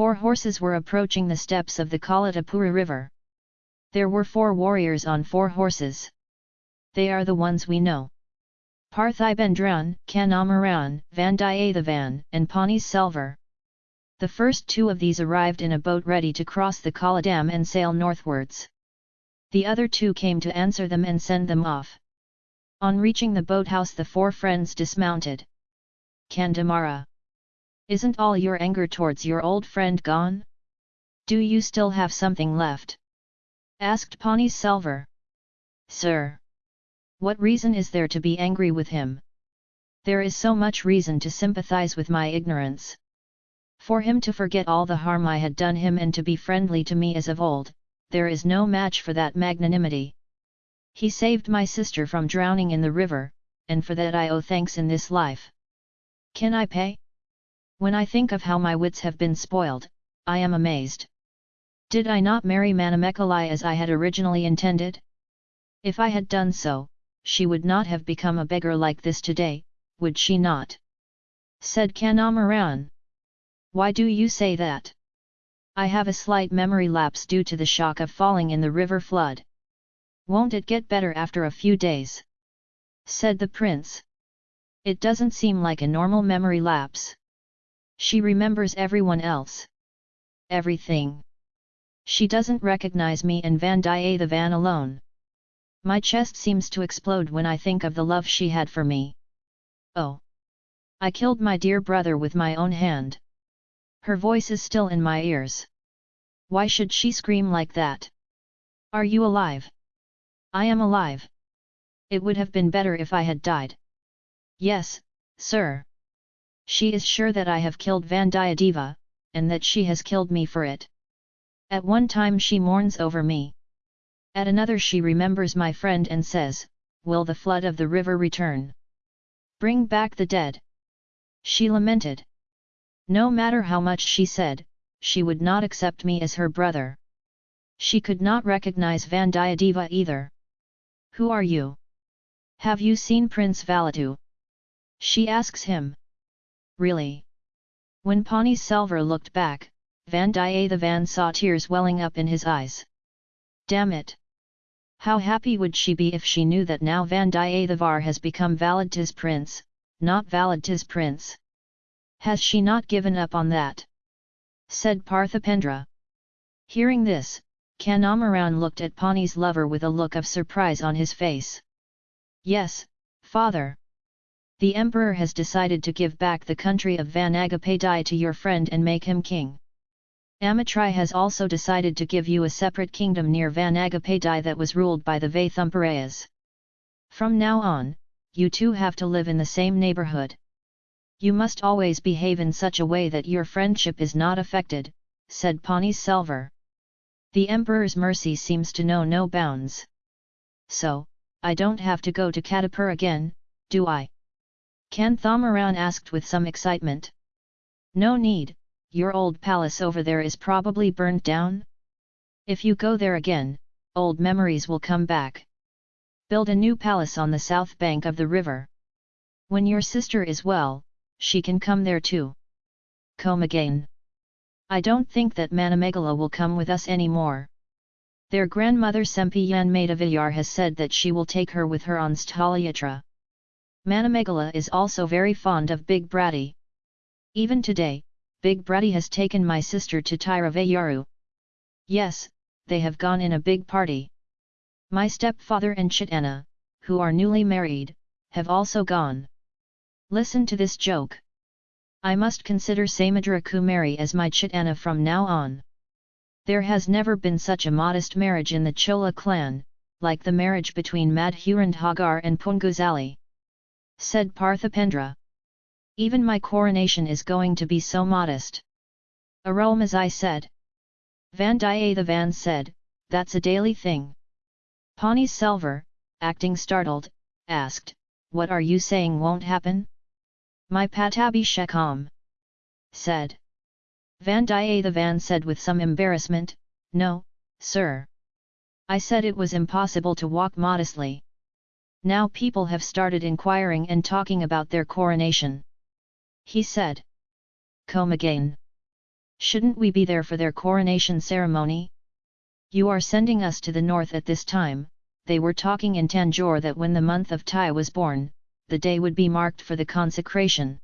Four horses were approaching the steps of the Kalatapura river. There were four warriors on four horses. They are the ones we know. Parthibendran, Kanamaran, Vandiyathevan, and Pani Selvar. The first two of these arrived in a boat ready to cross the Kollidam and sail northwards. The other two came to answer them and send them off. On reaching the boathouse the four friends dismounted. Kandamara. Isn't all your anger towards your old friend gone? Do you still have something left? Asked Pani Selvar. Sir. What reason is there to be angry with him? There is so much reason to sympathize with my ignorance. For him to forget all the harm I had done him and to be friendly to me as of old, there is no match for that magnanimity. He saved my sister from drowning in the river, and for that I owe thanks in this life. Can I pay? When I think of how my wits have been spoiled, I am amazed. Did I not marry Manimekalai as I had originally intended? If I had done so, she would not have become a beggar like this today, would she not? Said Kanamaran. Why do you say that? I have a slight memory lapse due to the shock of falling in the river flood. Won't it get better after a few days? Said the prince. It doesn't seem like a normal memory lapse. She remembers everyone else. Everything. She doesn't recognize me and Vandiyathevan alone. My chest seems to explode when I think of the love she had for me. Oh! I killed my dear brother with my own hand. Her voice is still in my ears. Why should she scream like that? Are you alive? I am alive. It would have been better if I had died. Yes, sir. She is sure that I have killed Vandiyadeva, and that she has killed me for it. At one time she mourns over me. At another she remembers my friend and says, Will the flood of the river return? Bring back the dead. She lamented. No matter how much she said, she would not accept me as her brother. She could not recognize Vandiyadeva either. Who are you? Have you seen Prince Valatu? She asks him. Really? When Pani Selvar looked back, Vandiyathevan saw tears welling up in his eyes. Damn it! How happy would she be if she knew that now Vandiyathevar has become Valid's prince, not Valid's prince? Has she not given up on that? Said Parthipendra. Hearing this, Kanamaran looked at Pani's lover with a look of surprise on his face. Yes, father. The emperor has decided to give back the country of Vanagapadai to your friend and make him king. Amitrai has also decided to give you a separate kingdom near Vanagapadai that was ruled by the Vaithamparayas. From now on, you two have to live in the same neighborhood. You must always behave in such a way that your friendship is not affected, said Pani Selvar. The emperor's mercy seems to know no bounds. So, I don't have to go to Kadapur again, do I? Kanthamaran asked with some excitement. No need, your old palace over there is probably burned down? If you go there again, old memories will come back. Build a new palace on the south bank of the river. When your sister is well, she can come there too. Come again. I don't think that Manamegala will come with us anymore. Their grandmother Sempiyan Madaviyar has said that she will take her with her on Sthalayatra. Manamegala is also very fond of Big Bratty. Even today, Big Bratty has taken my sister to Thiruvaiyaru. Yes, they have gone in a big party. My stepfather and Chitana, who are newly married, have also gone. Listen to this joke. I must consider Samudra Kumari as my Chitana from now on. There has never been such a modest marriage in the Chola clan, like the marriage between Madhurandhagar and Punguzali. Said Parthipendra. Even my coronation is going to be so modest. Arulmozhi said. Vandiyathevan said, that's a daily thing. Pani Selvar, acting startled, asked, what are you saying won't happen? My Pattabhishekam. Said. Vandiyathevan said with some embarrassment, no, sir. I said it was impossible to walk modestly. Now people have started inquiring and talking about their coronation. He said. Come again. Shouldn't we be there for their coronation ceremony? You are sending us to the north at this time, they were talking in Tanjore that when the month of Tai was born, the day would be marked for the consecration.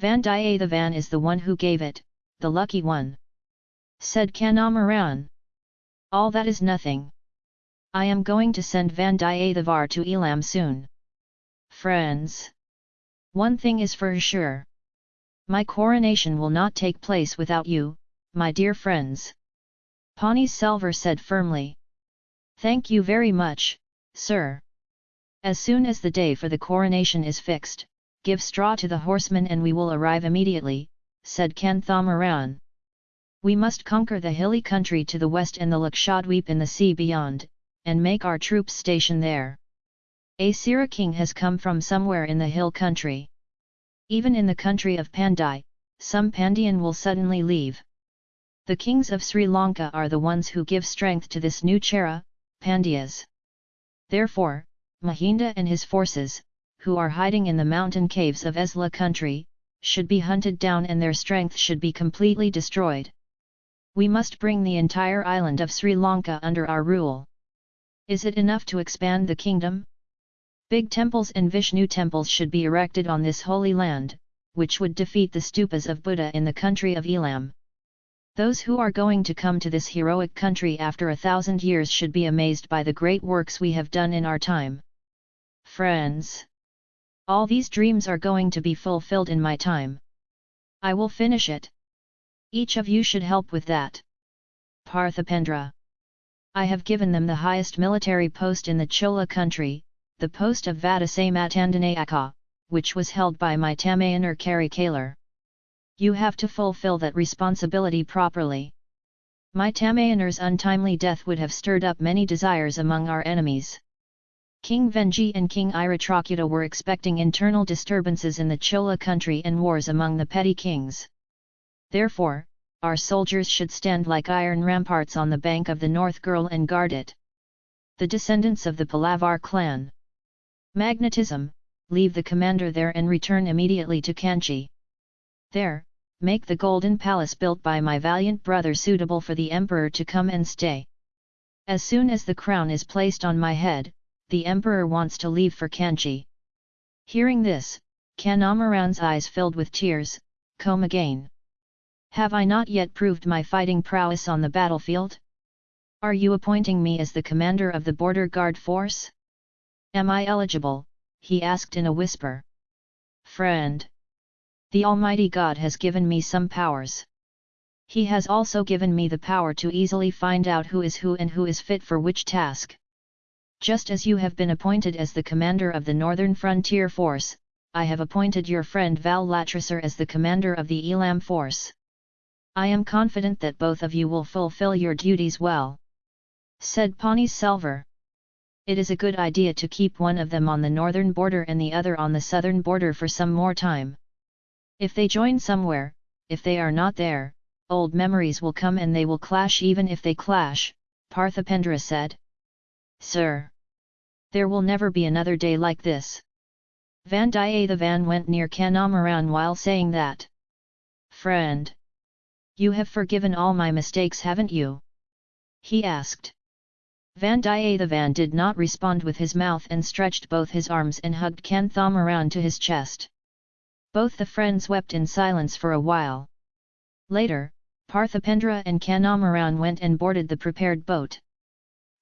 Vandiyathevan is the one who gave it, the lucky one. Said Kandamaran. All that is nothing. I am going to send Vandiyathevar to Elam soon. Friends. One thing is for sure. My coronation will not take place without you, my dear friends. Pani Selvar said firmly. Thank you very much, sir. As soon as the day for the coronation is fixed, give straw to the horsemen and we will arrive immediately, said Kanthamaran. We must conquer the hilly country to the west and the Lakshadweep in the sea beyond, and make our troops station there. A Asira king has come from somewhere in the hill country. Even in the country of Pandai, some Pandian will suddenly leave. The kings of Sri Lanka are the ones who give strength to this new Chera, Pandyas. Therefore, Mahinda and his forces, who are hiding in the mountain caves of Esla country, should be hunted down and their strength should be completely destroyed. We must bring the entire island of Sri Lanka under our rule. Is it enough to expand the kingdom? Big temples and Vishnu temples should be erected on this holy land, which would defeat the stupas of Buddha in the country of Elam. Those who are going to come to this heroic country after a thousand years should be amazed by the great works we have done in our time. Friends! All these dreams are going to be fulfilled in my time. I will finish it. Each of you should help with that. Parthipendra I have given them the highest military post in the Chola country, the post of Vadasamatandanaaka, which was held by my Tamayanar Karikalar. You have to fulfill that responsibility properly. My Tamayanar's untimely death would have stirred up many desires among our enemies. King Venji and King Iratrakuta were expecting internal disturbances in the Chola country and wars among the petty kings. Therefore, our soldiers should stand like iron ramparts on the bank of the North Girl and guard it. The descendants of the Palavar clan. Magnetism, leave the commander there and return immediately to Kanchi. There, make the golden palace built by my valiant brother suitable for the emperor to come and stay. As soon as the crown is placed on my head, the emperor wants to leave for Kanchi. Hearing this, Kanamaran's eyes filled with tears, come again. Have I not yet proved my fighting prowess on the battlefield? Are you appointing me as the commander of the border guard force? Am I eligible? he asked in a whisper. Friend! The Almighty God has given me some powers. He has also given me the power to easily find out who is who and who is fit for which task. Just as you have been appointed as the commander of the Northern Frontier Force, I have appointed your friend Val Latrasar as the commander of the Elam Force. I am confident that both of you will fulfill your duties well. Said Selvar. It is a good idea to keep one of them on the northern border and the other on the southern border for some more time. If they join somewhere, if they are not there, old memories will come and they will clash even if they clash, Parthipendra said. Sir! There will never be another day like this. Vandiyathevan went near Kanamaran while saying that. Friend! You have forgiven all my mistakes haven't you? He asked. Vandiyathevan did not respond with his mouth and stretched both his arms and hugged Kanthamaran to his chest. Both the friends wept in silence for a while. Later, Parthipendra and Kanamaran went and boarded the prepared boat.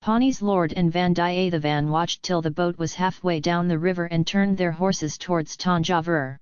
Pawnee's lord and Vandiyathevan watched till the boat was halfway down the river and turned their horses towards Tanjavur.